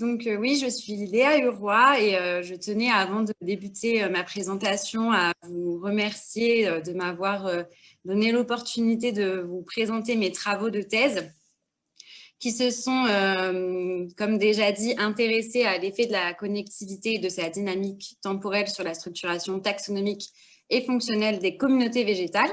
Donc euh, oui, je suis Léa Huroy et euh, je tenais avant de débuter euh, ma présentation à vous remercier de m'avoir donné l'opportunité de vous présenter mes travaux de thèse qui se sont, comme déjà dit, intéressés à l'effet de la connectivité et de sa dynamique temporelle sur la structuration taxonomique et fonctionnelle des communautés végétales.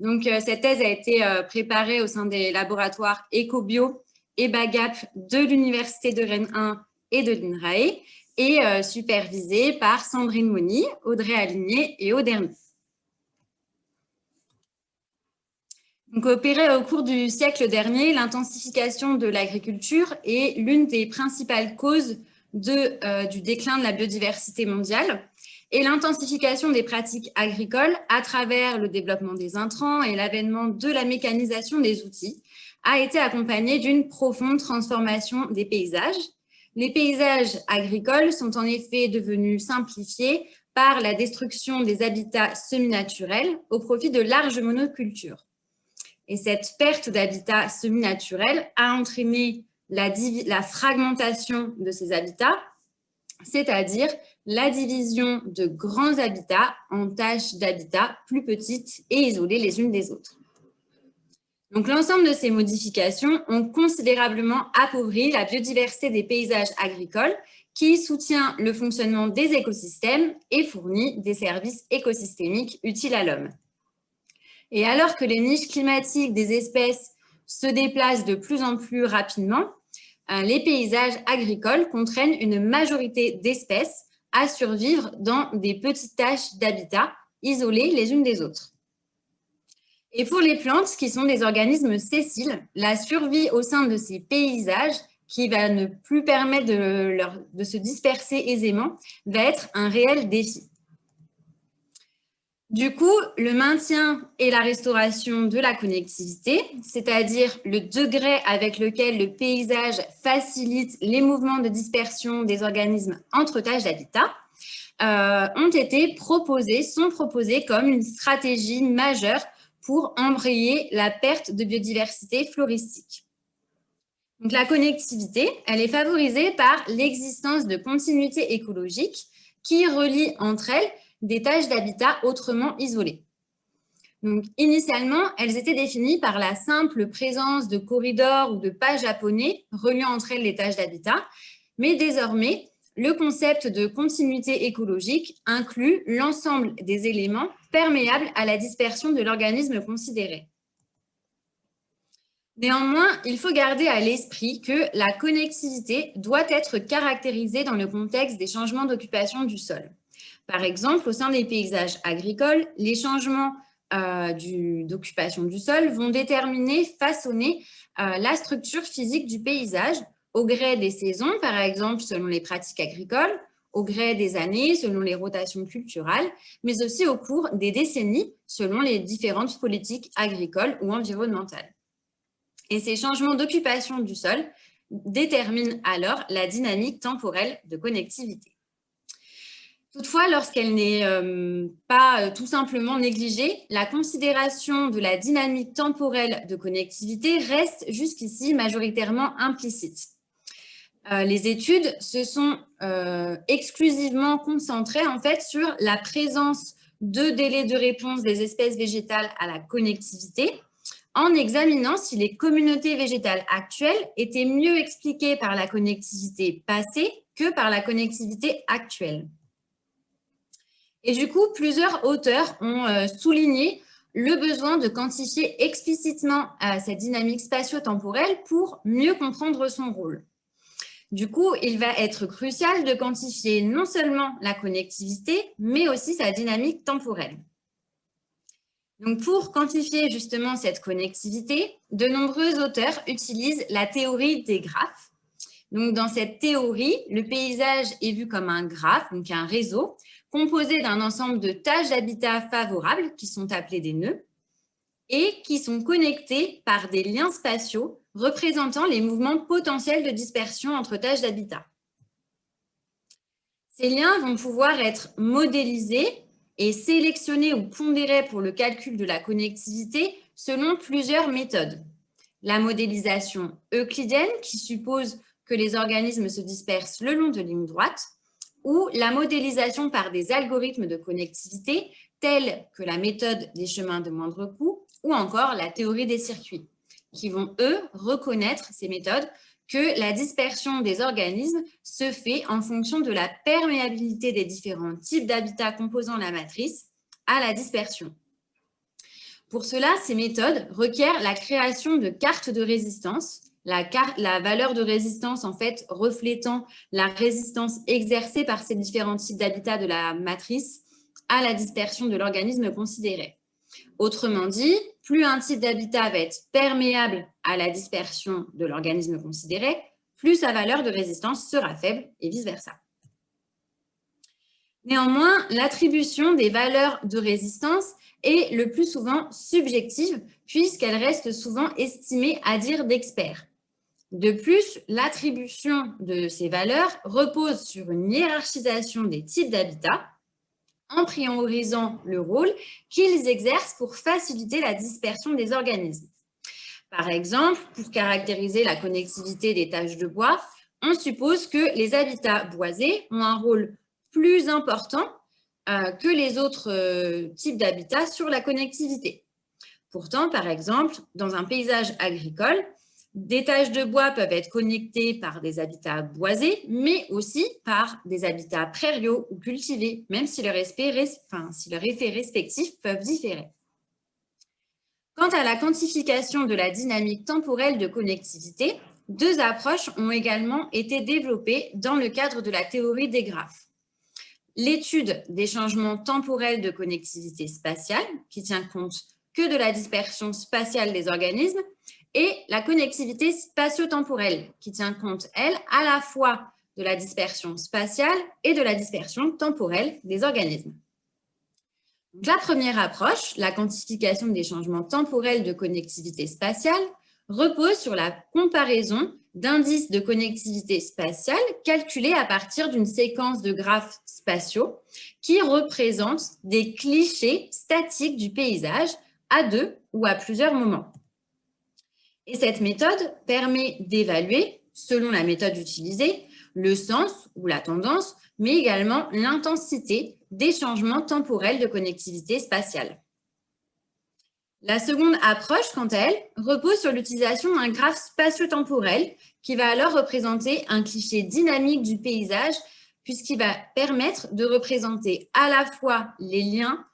Donc, cette thèse a été préparée au sein des laboratoires EcoBio et BAGAP de l'Université de Rennes 1 et de l'INRAE et euh, supervisé par Sandrine Moni, Audrey Aligné et Auderny. Donc, opéré au cours du siècle dernier, l'intensification de l'agriculture est l'une des principales causes euh, du déclin de la biodiversité mondiale et l'intensification des pratiques agricoles à travers le développement des intrants et l'avènement de la mécanisation des outils a été accompagnée d'une profonde transformation des paysages. Les paysages agricoles sont en effet devenus simplifiés par la destruction des habitats semi-naturels au profit de larges monocultures. Et cette perte d'habitat semi-naturel a entraîné la, la, fragmentation de ces habitats, c'est-à-dire la division de grands habitats en tâches d'habitats plus petites et isolées les unes des autres. Donc, l'ensemble de ces modifications ont considérablement appauvri la biodiversité des paysages agricoles qui soutient le fonctionnement des écosystèmes et fournit des services écosystémiques utiles à l'homme. Et alors que les niches climatiques des espèces se déplacent de plus en plus rapidement, euh, les paysages agricoles contraignent une majorité d'espèces à survivre dans des petites tâches d'habitat isolées les unes des autres. Et pour les plantes, qui sont des organismes sessiles, la survie au sein de ces paysages, qui va ne plus permettre de, de se disperser aisément, va être un réel défi. Du coup, le maintien et la restauration de la connectivité, c'est-à-dire le degré avec lequel le paysage facilite les mouvements de dispersion des organismes entre tâches d'habitat, euh, ont été proposés, sont proposés comme une stratégie majeure pour embrayer la perte de biodiversité floristique. Donc, la connectivité, elle est favorisée par l'existence de continuités écologiques qui relient entre elles des tâches d'habitat autrement isolées. Donc, initialement, elles étaient définies par la simple présence de corridors ou de pas japonais reliant entre elles les tâches d'habitat, mais désormais, le concept de continuité écologique inclut l'ensemble des éléments perméables à la dispersion de l'organisme considéré. Néanmoins, il faut garder à l'esprit que la connectivité doit être caractérisée dans le contexte des changements d'occupation du sol. Par exemple, au sein des paysages agricoles, les changements euh, d'occupation du, sol vont déterminer, façonner euh, la structure physique du paysage au gré des saisons, par exemple selon les pratiques agricoles, au gré des années, selon les rotations culturelles, mais aussi au cours des décennies, selon les différentes politiques agricoles ou environnementales. Et ces changements d'occupation du sol déterminent alors la dynamique temporelle de connectivité. Toutefois, lorsqu'elle n'est euh, pas euh, tout simplement négligée, la considération de la dynamique temporelle de connectivité reste jusqu'ici majoritairement implicite. Euh, les études se sont euh, exclusivement concentrées en fait sur la présence de délais de réponse des espèces végétales à la connectivité en examinant si les communautés végétales actuelles étaient mieux expliquées par la connectivité passée que par la connectivité actuelle. Et du coup, plusieurs auteurs ont euh, souligné le besoin de quantifier explicitement cette dynamique spatio-temporelle pour mieux comprendre son rôle. Du coup, il va être crucial de quantifier non seulement la connectivité, mais aussi sa dynamique temporelle. Donc, pour quantifier justement cette connectivité, de nombreux auteurs utilisent la théorie des graphes. Dans cette théorie, le paysage est vu comme un graphe, donc un réseau, composé d'un ensemble de tâches d'habitat favorables, qui sont appelées des nœuds, et qui sont connectés par des liens spatiaux représentant les mouvements potentiels de dispersion entre tâches d'habitat. Ces liens vont pouvoir être modélisés et sélectionnés ou pondérés pour le calcul de la connectivité selon plusieurs méthodes. La modélisation euclidienne, qui suppose que les organismes se dispersent le long de lignes droites, ou la modélisation par des algorithmes de connectivité tels que la méthode des chemins de moindre coût ou encore la théorie des circuits, qui vont, eux, reconnaître ces méthodes que la dispersion des organismes se fait en fonction de la perméabilité des différents types d'habitats composant la matrice à la dispersion. Pour cela, ces méthodes requièrent la création de cartes de résistance, la, la, valeur de résistance en fait reflétant la résistance exercée par ces différents types d'habitats de la matrice à la dispersion de l'organisme considéré. Autrement dit, plus un type d'habitat va être perméable à la dispersion de l'organisme considéré, plus sa valeur de résistance sera faible et vice-versa. Néanmoins, l'attribution des valeurs de résistance est le plus souvent subjective puisqu'elle reste souvent estimée à dire d'experts. De plus, l'attribution de ces valeurs repose sur une hiérarchisation des types d'habitat en priorisant le rôle qu'ils exercent pour faciliter la dispersion des organismes. Par exemple, pour caractériser la connectivité des tâches de bois, on suppose que les habitats boisés ont un rôle plus important euh, que les autres euh, types d'habitats sur la connectivité. Pourtant, par exemple, dans un paysage agricole, des tâches de bois peuvent être connectées par des habitats boisés, mais aussi par des habitats prairiaux ou cultivés, même si leurs effets respectifs peuvent différer. Quant à la quantification de la dynamique temporelle de connectivité, deux approches ont également été développées dans le cadre de la théorie des graphes l'étude des changements temporels de connectivité spatiale, qui tient compte que de la dispersion spatiale des organismes, et la connectivité spatio-temporelle, qui tient compte, elle, à la fois de la dispersion spatiale et de la dispersion temporelle des organismes. la première approche, la quantification des changements temporels de connectivité spatiale, repose sur la comparaison d'indices de connectivité spatiale calculés à partir d'une séquence de graphes spatiaux qui représentent des clichés statiques du paysage à deux ou à plusieurs moments. Et cette méthode permet d'évaluer, selon la méthode utilisée, le sens ou la tendance, mais également l'intensité des changements temporels de connectivité spatiale. La seconde approche, quant à elle, repose sur l'utilisation d'un graphe spatio-temporel qui va alors représenter un cliché dynamique du paysage puisqu'il va permettre de représenter à la fois les liens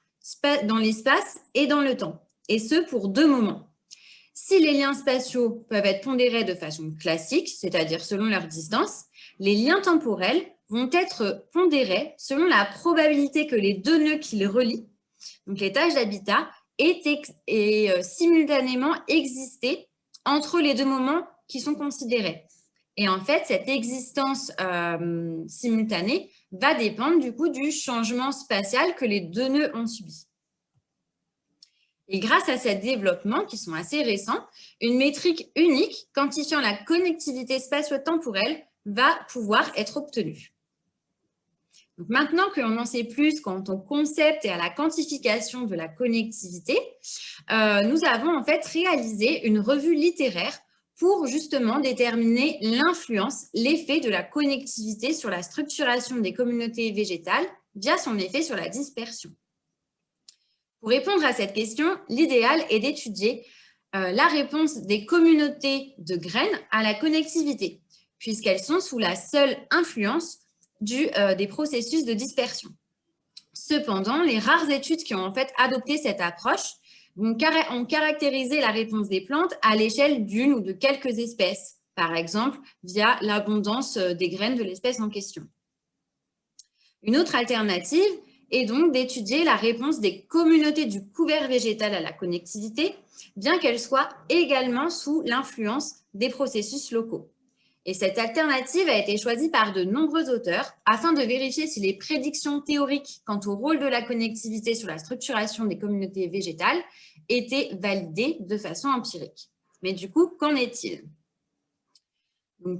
dans l'espace et dans le temps, et ce pour deux moments. Si les liens spatiaux peuvent être pondérés de façon classique, c'est-à-dire selon leur distance, les liens temporels vont être pondérés selon la probabilité que les deux nœuds qui les relient, donc les tâches d'habitat, et euh, simultanément exister entre les deux moments qui sont considérés. Et en fait, cette existence euh, simultanée va dépendre du coup du changement spatial que les deux nœuds ont subi. Et grâce à ces développements qui sont assez récents, une métrique unique quantifiant la connectivité spatio-temporelle va pouvoir être obtenue maintenant que l'on en sait plus quant au concept et à la quantification de la connectivité, euh, nous avons en fait réalisé une revue littéraire pour justement déterminer l'influence, l'effet de la connectivité sur la structuration des communautés végétales via son effet sur la dispersion. Pour répondre à cette question, l'idéal est d'étudier euh, la réponse des communautés de graines à la connectivité, puisqu'elles sont sous la seule influence euh, des processus de dispersion. Cependant, les rares études qui ont en fait adopté cette approche ont caractérisé la réponse des plantes à l'échelle d'une ou de quelques espèces, par exemple via l'abondance euh, des graines de l'espèce en question. Une autre alternative est donc d'étudier la réponse des communautés du couvert végétal à la connectivité, bien qu'elles soient également sous l'influence des processus locaux. Et cette alternative a été choisie par de nombreux auteurs afin de vérifier si les prédictions théoriques quant au rôle de la connectivité sur la structuration des communautés végétales étaient validées de façon empirique. Mais du coup, qu'en est-il?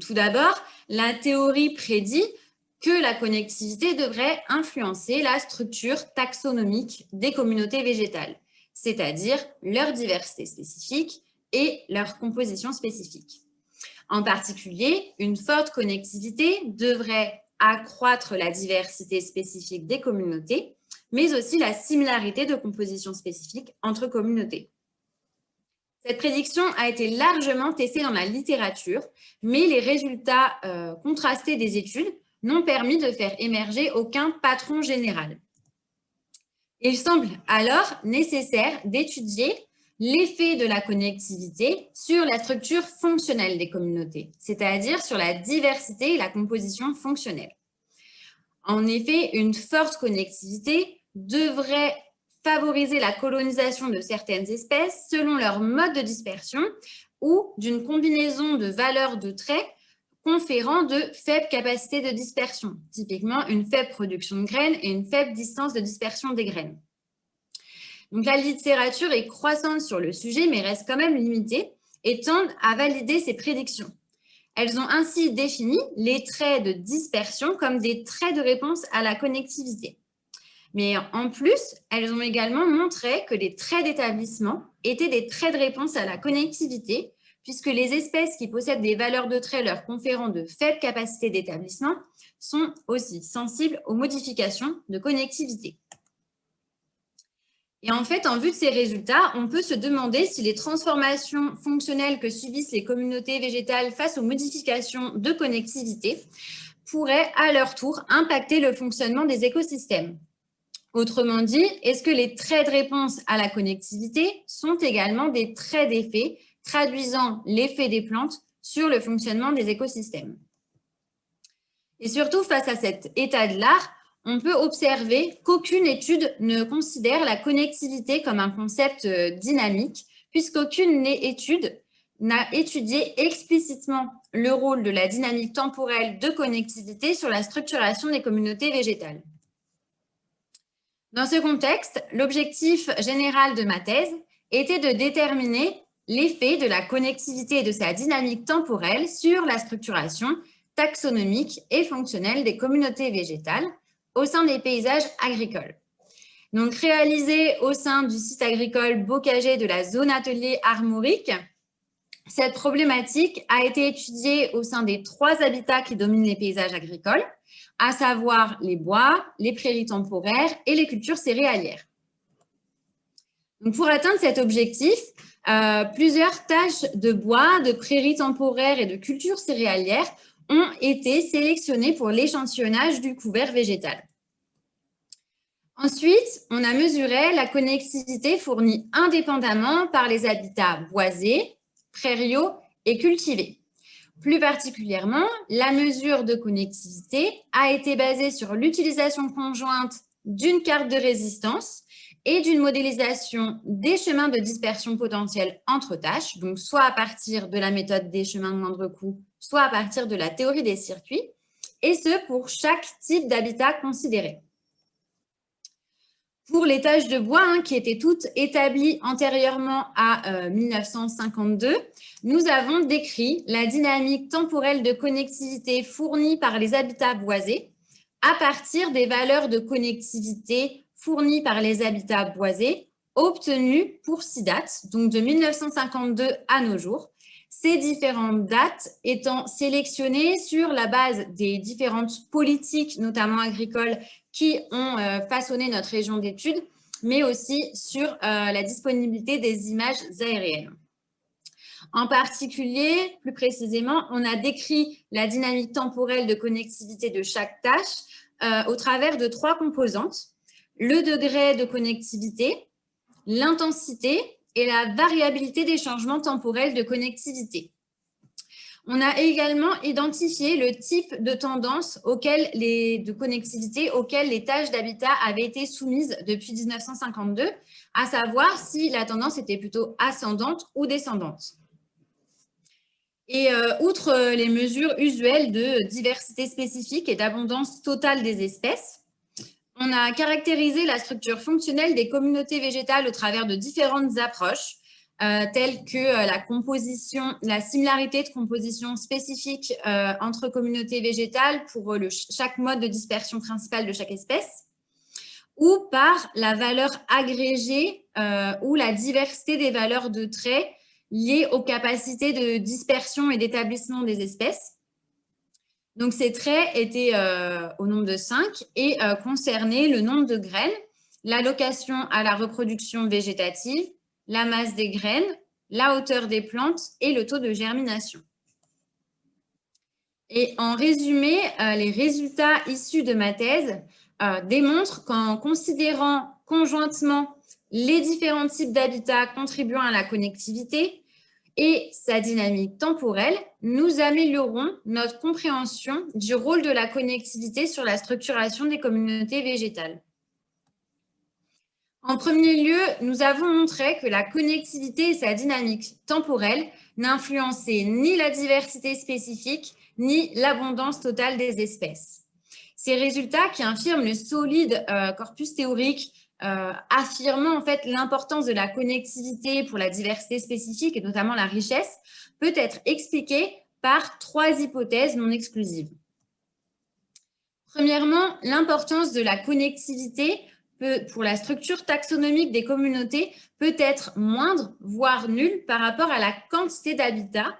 Tout d'abord, la théorie prédit que la connectivité devrait influencer la structure taxonomique des communautés végétales, c'est-à-dire leur diversité spécifique et leur composition spécifique. En particulier, une forte connectivité devrait accroître la diversité spécifique des communautés, mais aussi la similarité de composition spécifique entre communautés. Cette prédiction a été largement testée dans la littérature, mais les résultats euh, contrastés des études n'ont permis de faire émerger aucun patron général. Il semble alors nécessaire d'étudier l'effet de la connectivité sur la structure fonctionnelle des communautés, c'est-à-dire sur la diversité et la composition fonctionnelle. En effet, une forte connectivité devrait favoriser la colonisation de certaines espèces selon leur mode de dispersion ou d'une combinaison de valeurs de traits conférant de faibles capacités de dispersion, typiquement une faible production de graines et une faible distance de dispersion des graines. Donc, la littérature est croissante sur le sujet, mais reste quand même limitée et tendent à valider ces prédictions. Elles ont ainsi défini les traits de dispersion comme des traits de réponse à la connectivité. Mais en plus, elles ont également montré que les traits d'établissement étaient des traits de réponse à la connectivité, puisque les espèces qui possèdent des valeurs de traits leur conférant de faibles capacités d'établissement sont aussi sensibles aux modifications de connectivité. Et en fait, en vue de ces résultats, on peut se demander si les transformations fonctionnelles que subissent les communautés végétales face aux modifications de connectivité pourraient à leur tour impacter le fonctionnement des écosystèmes. Autrement dit, est-ce que les traits de réponse à la connectivité sont également des traits d'effet traduisant l'effet des plantes sur le fonctionnement des écosystèmes Et surtout, face à cet état de l'art, on peut observer qu'aucune étude ne considère la connectivité comme un concept euh, dynamique, puisqu'aucune étude n'a étudié explicitement le rôle de la dynamique temporelle de connectivité sur la structuration des communautés végétales. Dans ce contexte, l'objectif général de ma thèse était de déterminer l'effet de la connectivité et de sa dynamique temporelle sur la structuration taxonomique et fonctionnelle des communautés végétales au sein des paysages agricoles. Donc, réalisé au sein du site agricole Bocagé de la zone atelier armorique, cette problématique a été étudiée au sein des trois habitats qui dominent les paysages agricoles, à savoir les bois, les prairies temporaires et les cultures céréalières. Pour atteindre cet objectif, euh, plusieurs tâches de bois, de prairies temporaires et de cultures céréalières ont été sélectionnées pour l'échantillonnage du couvert végétal. Ensuite, on a mesuré la connectivité fournie indépendamment par les habitats boisés, prairiaux et cultivés. Plus particulièrement, la mesure de connectivité a été basée sur l'utilisation conjointe d'une carte de résistance et d'une modélisation des chemins de dispersion potentiels entre tâches, donc soit à partir de la méthode des chemins de moindre coût, soit à partir de la théorie des circuits, et ce pour chaque type d'habitat considéré. Pour les tâches de bois, hein, qui étaient toutes établies antérieurement à 1952, euh, nous avons décrit la dynamique temporelle de connectivité fournie par les habitats boisés à partir des valeurs de connectivité fournies par les habitats boisés obtenues pour six dates, donc de 1952 à nos jours, ces différentes dates étant sélectionnées sur la base des différentes politiques, notamment agricoles, qui ont euh, façonné notre région d'études, mais aussi sur euh, la disponibilité des images aériennes. En particulier, plus précisément, on a décrit la dynamique temporelle de connectivité de chaque tâche euh, au travers de trois composantes, le degré de connectivité, l'intensité et la variabilité des changements temporels de connectivité. On a également identifié le type de tendance de connectivité auquel les tâches d'habitat avaient été soumises depuis 1952, à savoir si la tendance était plutôt ascendante ou descendante. Et euh, outre les mesures usuelles de diversité spécifique et d'abondance totale des espèces, on a caractérisé la structure fonctionnelle des communautés végétales au travers de différentes approches, euh, telles que euh, la composition, la similarité de composition spécifique euh, entre communautés végétales pour chaque mode de dispersion principale de chaque espèce, ou par la valeur agrégée ou la diversité des valeurs de traits liés aux capacités de dispersion et d'établissement des espèces. Donc, ces traits étaient euh, au nombre de 5 et euh, concernaient le nombre de graines, l'allocation à la reproduction végétative, la masse des graines, la hauteur des plantes et le taux de germination. Et en résumé, euh, les résultats issus de ma thèse démontrent qu'en considérant conjointement les différents types d'habitats contribuant à la connectivité et sa dynamique temporelle, nous améliorons notre compréhension du rôle de la connectivité sur la structuration des communautés végétales. En premier lieu, nous avons montré que la connectivité et sa dynamique temporelle n'influençaient ni la diversité spécifique, ni l'abondance totale des espèces. Ces résultats qui infirment le solide euh, corpus théorique euh, affirmant en fait l'importance de la connectivité pour la diversité spécifique et notamment la richesse, peut être expliqué par trois hypothèses non exclusives. Premièrement, l'importance de la connectivité pour la structure taxonomique des communautés peut être moindre, voire nulle, par rapport à la quantité d'habitat,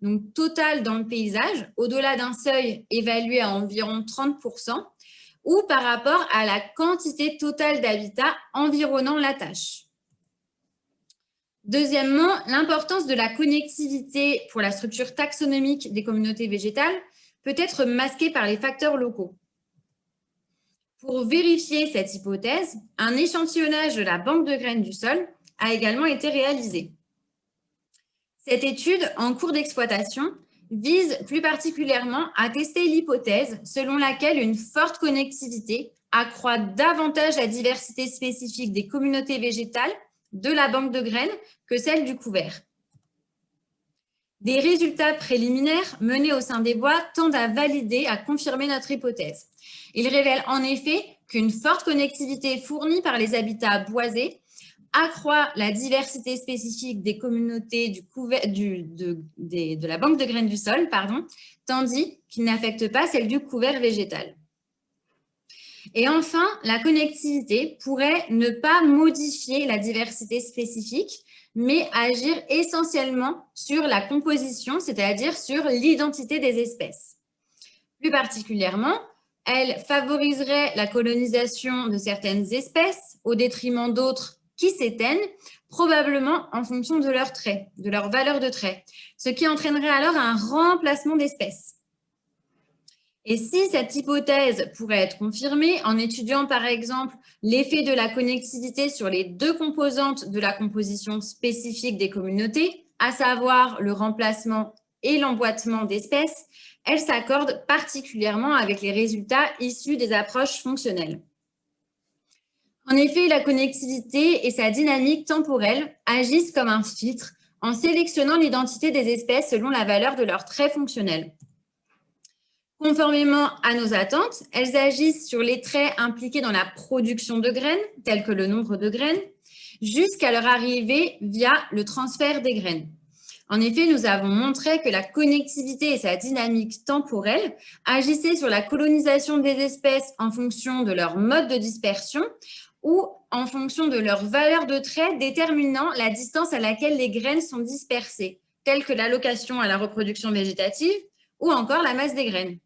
donc total dans le paysage, au-delà d'un seuil évalué à environ 30 ou par rapport à la quantité totale d'habitat environnant la tâche. Deuxièmement, l'importance de la connectivité pour la structure taxonomique des communautés végétales peut être masquée par les facteurs locaux. Pour vérifier cette hypothèse, un échantillonnage de la banque de graines du sol a également été réalisé. Cette étude, en cours d'exploitation, vise plus particulièrement à tester l'hypothèse selon laquelle une forte connectivité accroît davantage la diversité spécifique des communautés végétales de la banque de graines que celle du couvert. Des résultats préliminaires menés au sein des bois tendent à valider, à confirmer notre hypothèse. Ils révèlent en effet qu'une forte connectivité fournie par les habitats boisés accroît la diversité spécifique des communautés du du, de, de, la banque de graines du sol, pardon, tandis qu'il n'affecte pas celle du couvert végétal. Et enfin, la connectivité pourrait ne pas modifier la diversité spécifique, mais agir essentiellement sur la composition, c'est-à-dire sur l'identité des espèces. Plus particulièrement, elle favoriserait la colonisation de certaines espèces au détriment d'autres qui s'éteignent, probablement en fonction de leurs traits, de leur valeur de trait, ce qui entraînerait alors un remplacement d'espèces. Et si cette hypothèse pourrait être confirmée en étudiant par exemple l'effet de la connectivité sur les deux composantes de la composition spécifique des communautés, à savoir le remplacement et l'emboîtement d'espèces, elle s'accorde particulièrement avec les résultats issus des approches fonctionnelles. En effet, la connectivité et sa dynamique temporelle agissent comme un filtre en sélectionnant l'identité des espèces selon la valeur de leurs traits fonctionnels. Conformément à nos attentes, elles agissent sur les traits impliqués dans la production de graines, tels que le nombre de graines, jusqu'à leur arrivée via le transfert des graines. En effet, nous avons montré que la connectivité et sa dynamique temporelle agissaient sur la colonisation des espèces en fonction de leur mode de dispersion ou en fonction de leur valeur de trait déterminant la distance à laquelle les graines sont dispersées, telles que l'allocation à la reproduction végétative ou encore la masse des graines.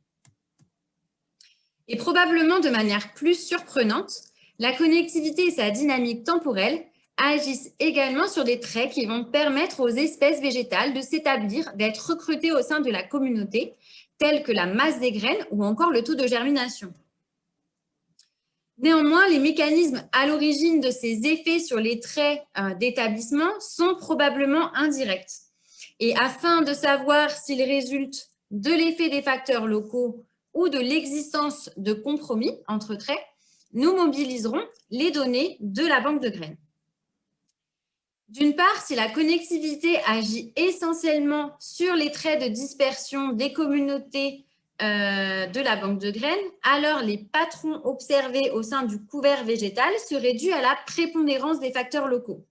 Et probablement de manière plus surprenante, la connectivité et sa dynamique temporelle agissent également sur des traits qui vont permettre aux espèces végétales de s'établir, d'être recrutées au sein de la communauté, tels que la masse des graines ou encore le taux de germination. Néanmoins, les mécanismes à l'origine de ces effets sur les traits euh, d'établissement sont probablement indirects. Et afin de savoir s'ils résultent de l'effet des facteurs locaux ou de l'existence de compromis entre traits, nous mobiliserons les données de la banque de graines. D'une part, si la connectivité agit essentiellement sur les traits de dispersion des communautés euh, de la banque de graines, alors les patrons observés au sein du couvert végétal seraient dus à la prépondérance des facteurs locaux.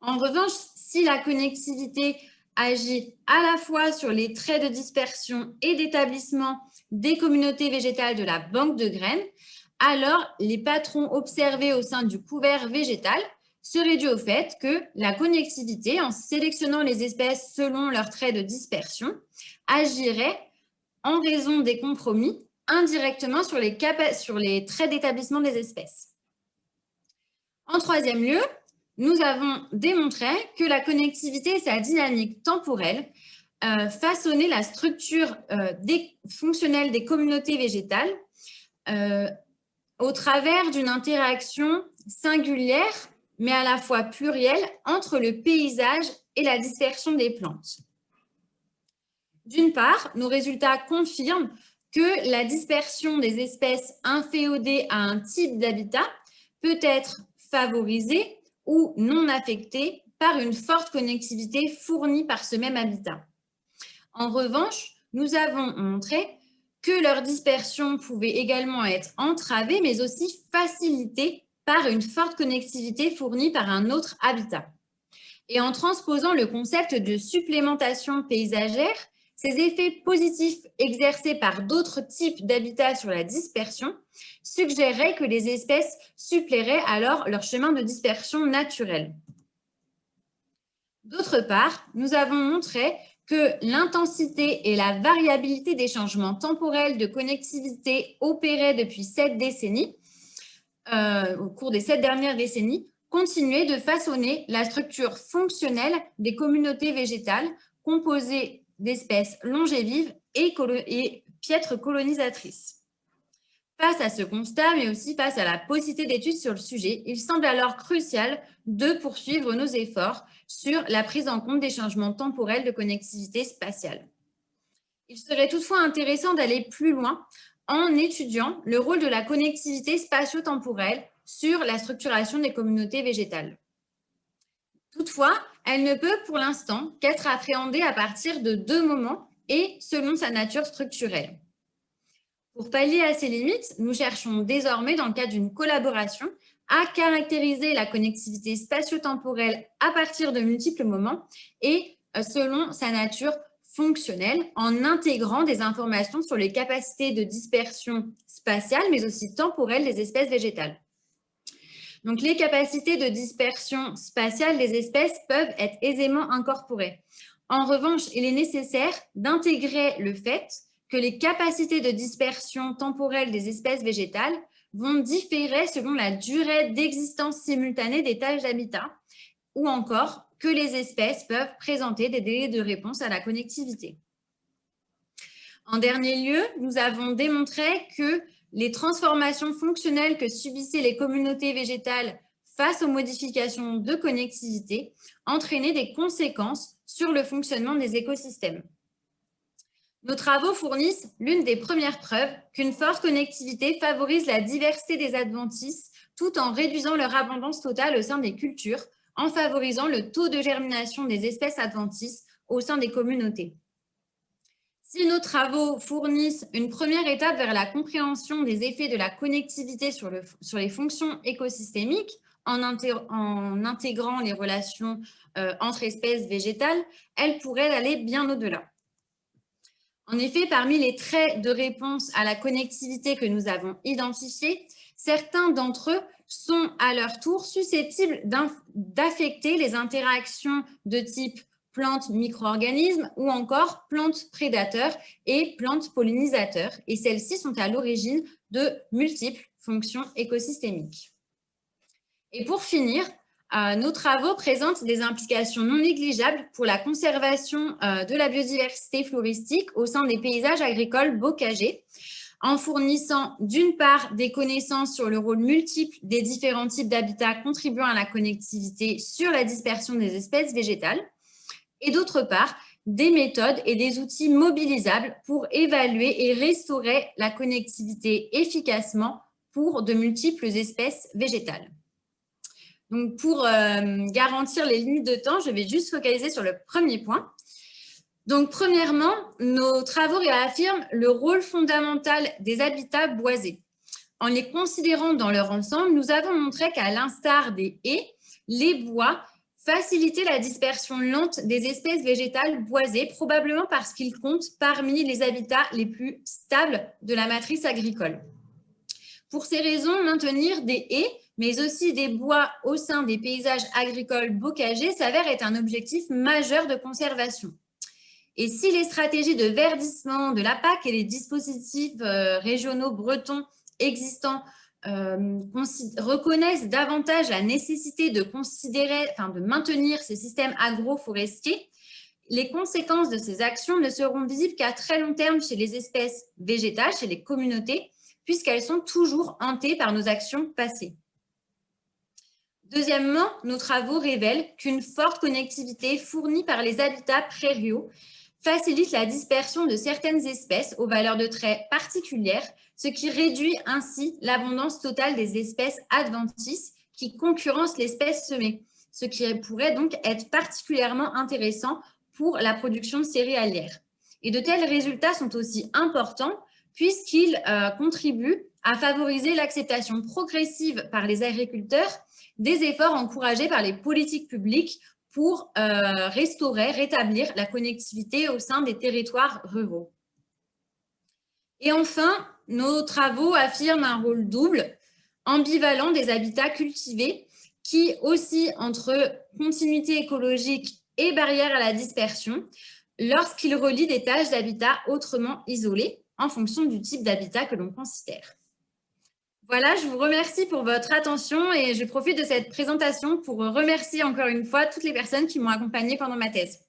En revanche, si la connectivité agit à la fois sur les traits de dispersion et d'établissement des communautés végétales de la banque de graines, alors les patrons observés au sein du couvert végétal serait due au fait que la connectivité, en sélectionnant les espèces selon leurs traits de dispersion, agirait en raison des compromis indirectement sur les, traits d'établissement des espèces. En troisième lieu, nous avons démontré que la connectivité et sa dynamique temporelle euh, façonnaient la structure euh, fonctionnelle des communautés végétales euh, au travers d'une interaction singulière, mais à la fois plurielle, entre le paysage et la dispersion des plantes. D'une part, nos résultats confirment que la dispersion des espèces inféodées à un type d'habitat peut être favorisée ou non affectée par une forte connectivité fournie par ce même habitat. En revanche, nous avons montré que leur dispersion pouvait également être entravée, mais aussi facilitée par une forte connectivité fournie par un autre habitat. Et en transposant le concept de supplémentation paysagère, ces effets positifs exercés par d'autres types d'habitats sur la dispersion suggéraient que les espèces suppléraient alors leur chemin de dispersion naturel. D'autre part, nous avons montré que l'intensité et la variabilité des changements temporels de connectivité opérés depuis sept décennies, euh, au cours des sept dernières décennies, continuaient de façonner la structure fonctionnelle des communautés végétales composées d'espèces longévives et, et piètres colonisatrices. Face à ce constat, mais aussi face à la possibilité d'études sur le sujet, il semble alors crucial de poursuivre nos efforts sur la prise en compte des changements temporels de connectivité spatiale. Il serait toutefois intéressant d'aller plus loin en étudiant le rôle de la connectivité spatio-temporelle sur la structuration des communautés végétales. Toutefois, elle ne peut pour l'instant qu'être appréhendée à partir de deux moments et selon sa nature structurelle. Pour pallier à ces limites, nous cherchons désormais, dans le cadre d'une collaboration, à caractériser la connectivité spatio-temporelle à partir de multiples moments et euh, selon sa nature fonctionnelle, en intégrant des informations sur les capacités de dispersion spatiale, mais aussi temporelle des espèces végétales. Donc, les capacités de dispersion spatiale des espèces peuvent être aisément incorporées. En revanche, il est nécessaire d'intégrer le fait que les capacités de dispersion temporelle des espèces végétales vont différer selon la durée d'existence simultanée des tâches d'habitat ou encore que les espèces peuvent présenter des délais de réponse à la connectivité. En dernier lieu, nous avons démontré que les transformations fonctionnelles que subissaient les communautés végétales face aux modifications de connectivité entraînaient des conséquences sur le fonctionnement des écosystèmes. Nos travaux fournissent l'une des premières preuves qu'une forte connectivité favorise la diversité des adventices tout en réduisant leur abondance totale au sein des cultures, en favorisant le taux de germination des espèces adventices au sein des communautés. Si nos travaux fournissent une première étape vers la compréhension des effets de la connectivité sur, les fonctions écosystémiques, en, intégrant les relations euh, entre espèces végétales, elles pourraient aller bien au-delà. En effet, parmi les traits de réponse à la connectivité que nous avons identifiés, certains d'entre eux sont à leur tour susceptibles d'affecter les interactions de type plantes micro-organismes ou encore plantes prédateurs et plantes pollinisateurs. Et celles-ci sont à l'origine de multiples fonctions écosystémiques. Et pour finir, euh, nos travaux présentent des implications non négligeables pour la conservation euh, de la biodiversité floristique au sein des paysages agricoles bocagers, en fournissant d'une part des connaissances sur le rôle multiple des différents types d'habitats contribuant à la connectivité sur la dispersion des espèces végétales, et d'autre part, des méthodes et des outils mobilisables pour évaluer et restaurer la connectivité efficacement pour de multiples espèces végétales. Donc, pour euh, garantir les limites de temps, je vais juste focaliser sur le premier point. Donc, premièrement, nos travaux réaffirment le rôle fondamental des habitats boisés. En les considérant dans leur ensemble, nous avons montré qu'à l'instar des haies, les bois Faciliter la dispersion lente des espèces végétales boisées, probablement parce qu'ils comptent parmi les habitats les plus stables de la matrice agricole. Pour ces raisons, maintenir des haies, mais aussi des bois au sein des paysages agricoles bocagers s'avère être un objectif majeur de conservation. Et si les stratégies de verdissement de la PAC et les dispositifs euh, régionaux bretons existants euh, reconnaissent davantage la nécessité de considérer, enfin de maintenir ces systèmes agroforestiers, les conséquences de ces actions ne seront visibles qu'à très long terme chez les espèces végétales, chez les communautés, puisqu'elles sont toujours hantées par nos actions passées. Deuxièmement, nos travaux révèlent qu'une forte connectivité fournie par les habitats prairiaux facilite la dispersion de certaines espèces aux valeurs de traits particulières, ce qui réduit ainsi l'abondance totale des espèces adventices qui concurrencent l'espèce semée, ce qui pourrait donc être particulièrement intéressant pour la production céréalière. Et de tels résultats sont aussi importants puisqu'ils euh, contribuent à favoriser l'acceptation progressive par les agriculteurs des efforts encouragés par les politiques publiques pour euh, restaurer, rétablir la connectivité au sein des territoires ruraux. Et enfin, nos travaux affirment un rôle double, ambivalent des habitats cultivés qui aussi entre continuité écologique et barrière à la dispersion lorsqu'ils relient des tâches d'habitat autrement isolées en fonction du type d'habitat que l'on considère. Voilà, je vous remercie pour votre attention et je profite de cette présentation pour remercier encore une fois toutes les personnes qui m'ont accompagnée pendant ma thèse.